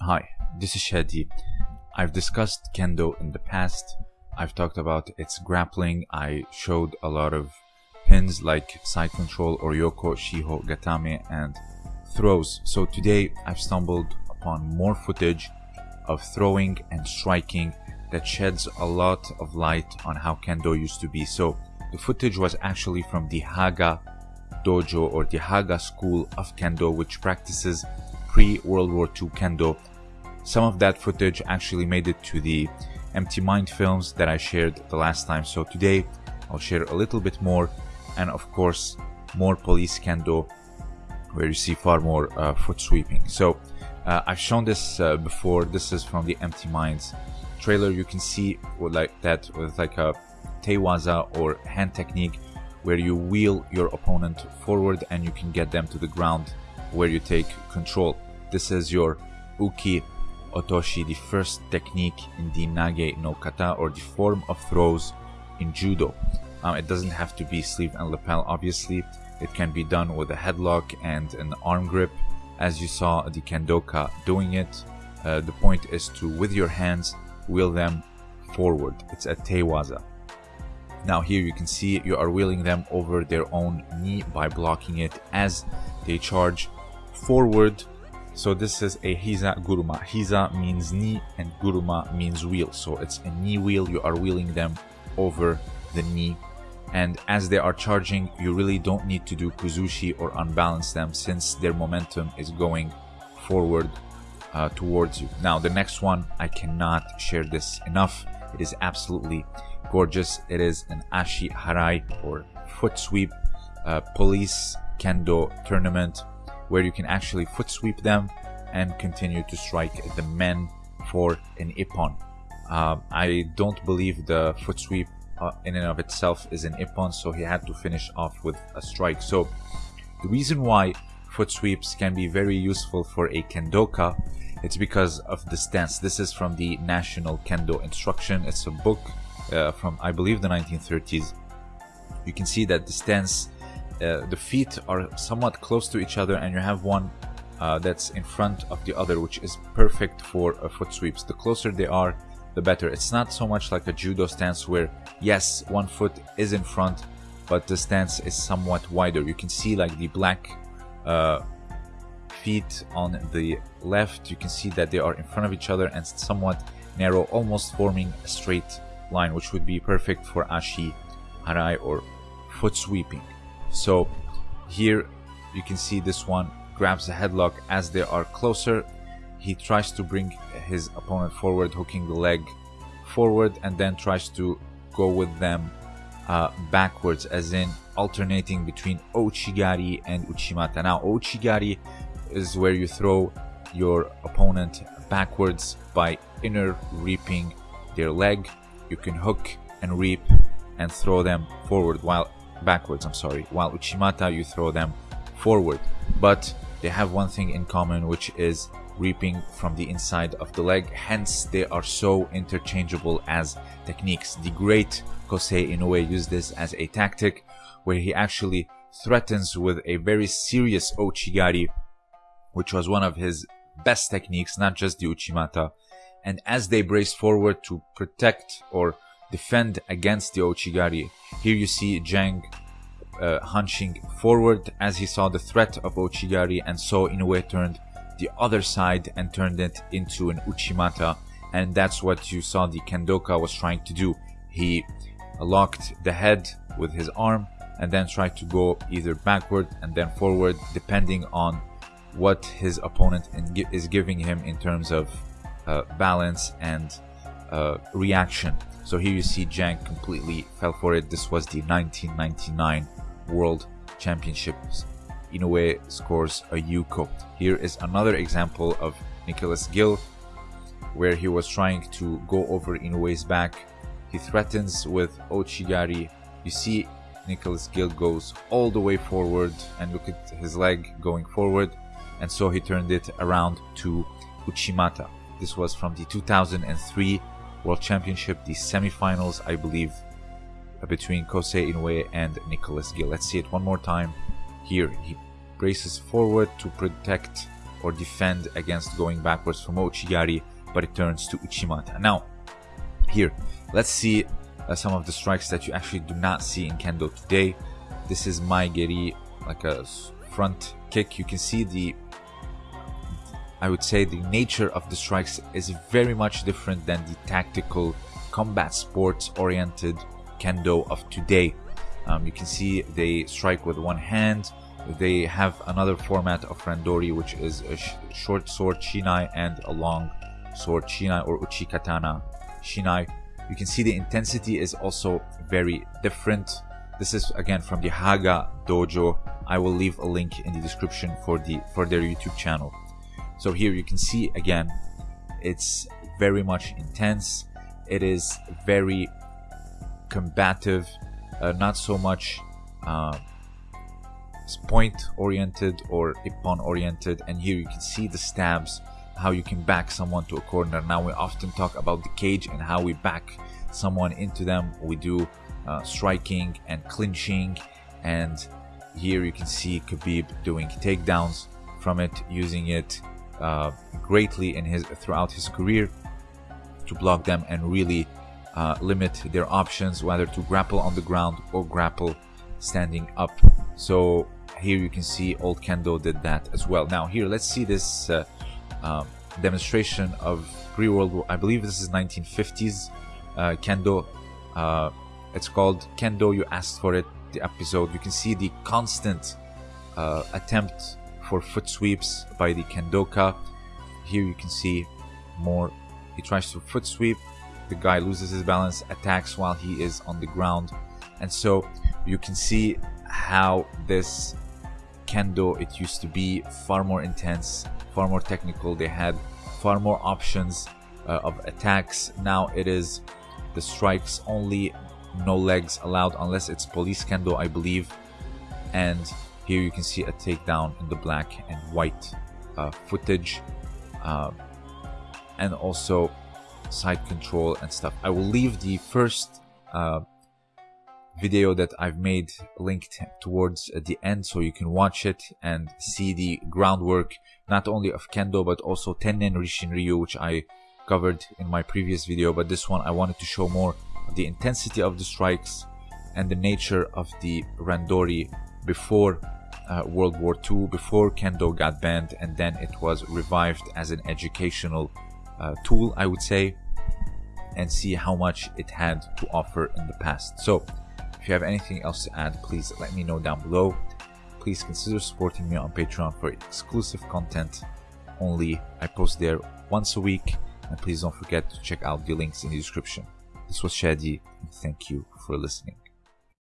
Hi, this is Shadi. I've discussed kendo in the past. I've talked about its grappling. I showed a lot of pins like side control or yoko, shiho, gatame, and throws. So today I've stumbled upon more footage of throwing and striking that sheds a lot of light on how kendo used to be. So the footage was actually from the Haga dojo or the Haga school of kendo, which practices pre-World War II kendo. Some of that footage actually made it to the Empty Mind films that I shared the last time. So today I'll share a little bit more and of course more police kendo where you see far more uh, foot sweeping. So uh, I've shown this uh, before. This is from the Empty Minds trailer. You can see like that with like a teiwaza or hand technique where you wheel your opponent forward and you can get them to the ground where you take control. This is your uki otoshi, the first technique in the nage no kata or the form of throws in judo. Um, it doesn't have to be sleeve and lapel, obviously. It can be done with a headlock and an arm grip, as you saw the kendoka doing it. Uh, the point is to, with your hands, wheel them forward. It's a teiwaza. Now here you can see you are wheeling them over their own knee by blocking it as they charge forward. So this is a Hiza Guruma. Hiza means knee and Guruma means wheel. So it's a knee wheel. You are wheeling them over the knee. And as they are charging, you really don't need to do kuzushi or unbalance them since their momentum is going forward uh, towards you. Now the next one, I cannot share this enough. It is absolutely gorgeous. It is an Ashi Harai or foot sweep uh, police kendo tournament where you can actually foot sweep them and continue to strike the men for an ippon. Uh, I don't believe the foot sweep uh, in and of itself is an ippon, so he had to finish off with a strike. So the reason why foot sweeps can be very useful for a kendoka, it's because of the stance. This is from the National Kendo Instruction. It's a book uh, from, I believe, the 1930s. You can see that the stance uh, the feet are somewhat close to each other and you have one uh, that's in front of the other which is perfect for uh, foot sweeps. The closer they are the better. It's not so much like a judo stance where yes one foot is in front but the stance is somewhat wider. You can see like the black uh, feet on the left. You can see that they are in front of each other and somewhat narrow almost forming a straight line which would be perfect for ashi harai or foot sweeping so here you can see this one grabs a headlock as they are closer. He tries to bring his opponent forward, hooking the leg forward, and then tries to go with them uh, backwards, as in alternating between Ouchigari and Uchimata. Now, Ouchigari is where you throw your opponent backwards by inner reaping their leg. You can hook and reap and throw them forward, while backwards, I'm sorry, while Uchimata you throw them forward. But they have one thing in common, which is reaping from the inside of the leg, hence they are so interchangeable as techniques. The great Kosei Inoue used this as a tactic where he actually threatens with a very serious Ouchigari, which was one of his best techniques, not just the Uchimata. And as they brace forward to protect or defend against the Ouchigari. Here you see Jang uh, hunching forward as he saw the threat of Ouchigari and so Inoue turned the other side and turned it into an Uchimata and that's what you saw the Kendoka was trying to do. He locked the head with his arm and then tried to go either backward and then forward depending on what his opponent is giving him in terms of uh, balance and reaction. So here you see Jang completely fell for it. This was the 1999 World Championships. Inoue scores a Yuko. Here is another example of Nicolas Gill where he was trying to go over Inoue's back. He threatens with Ouchigari. You see Nicolas Gill goes all the way forward and look at his leg going forward and so he turned it around to Uchimata. This was from the 2003 World Championship, the semifinals, I believe, between Kosei Inoue and Nicolas Gill. Let's see it one more time. Here, he braces forward to protect or defend against going backwards from Ouchigari, but it turns to Uchimata. Now, here, let's see uh, some of the strikes that you actually do not see in Kendo today. This is Maegeri, like a front kick. You can see the, I would say the nature of the strikes is very much different than the tactical combat sports oriented Kendo of today. Um, you can see they strike with one hand. They have another format of Randori, which is a sh short sword Shinai and a long sword Shinai or Uchikatana Shinai. You can see the intensity is also very different. This is again from the Haga Dojo. I will leave a link in the description for the for their YouTube channel. So here you can see again, it's very much intense. It is very combative, uh, not so much uh, point oriented or ippon oriented. And here you can see the stabs, how you can back someone to a corner. Now we often talk about the cage and how we back someone into them. We do uh, striking and clinching and here you can see Khabib doing takedowns from it, using it uh, greatly in his throughout his career to block them and really uh, limit their options whether to grapple on the ground or grapple standing up. So here you can see old kendo did that as well. Now here let's see this uh, um, demonstration of pre-world war i believe this is 1950s uh, kendo. Uh, it's called kendo you asked for it the episode. You can see the constant uh, attempt for foot sweeps by the kendoka here you can see more he tries to foot sweep the guy loses his balance, attacks while he is on the ground. And so you can see how this kendo it used to be far more intense, far more technical. They had far more options uh, of attacks. Now it is the strikes only, no legs allowed unless it's police kendo, I believe. And here you can see a takedown in the black and white uh, footage. Uh, and also side control and stuff. I will leave the first uh, video that I've made linked towards the end so you can watch it and see the groundwork not only of Kendo but also Tennen Rishin Ryu which I covered in my previous video but this one I wanted to show more the intensity of the strikes and the nature of the Randori before uh, World War II, before Kendo got banned and then it was revived as an educational uh, tool, I would say, and see how much it had to offer in the past. So, if you have anything else to add, please let me know down below. Please consider supporting me on Patreon for exclusive content only. I post there once a week, and please don't forget to check out the links in the description. This was Shadi, and thank you for listening.